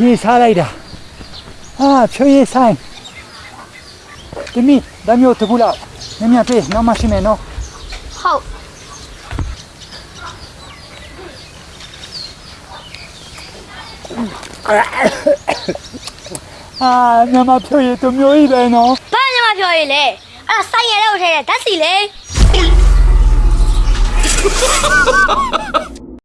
ရေစားလိုက်တာဟာဖြိုးရည်ဆိုင်တမီဒါမျိုးတကူလောက်ညညပြေးနောက်မရှိမယ်နော်ဟုတ်ဟာညမဖြိုးရည်တမျိုးကြီးပဲနော်ဘာညမပြောရည်လဲအဲ့ဒါဆိုင်ရတဲ့ကိုထဲတဲ့ဓာတ်စီလေ